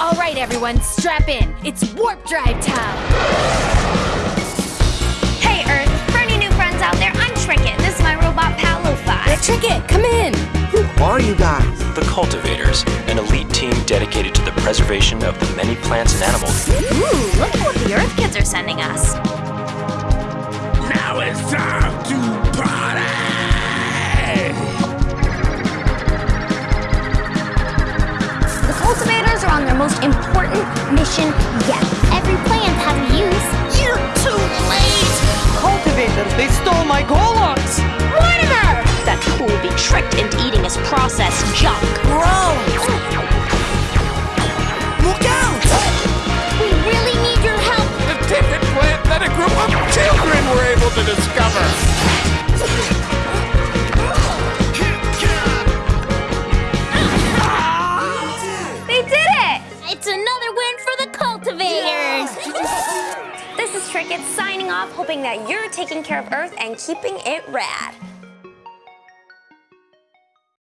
All right, everyone, strap in. It's warp drive time. Hey, Earth. For any new friends out there, I'm Tricket. This is my robot pal, Lo-Fi. Tricket, come in. Who are you guys? The Cultivators, an elite team dedicated to the preservation of the many plants and animals. Ooh, look at what the Earth kids are sending us. Now it's time to on their most important mission yet. Every plant has a use. You're too late! Cultivators, they stole my Golux! Mortimer! That fool will be tricked into eating his processed junk. Gross! Look out! We really need your help. The tippet plant that a group of children were able to discover. It's another win for the cultivators! this is Tricket signing off, hoping that you're taking care of Earth and keeping it rad.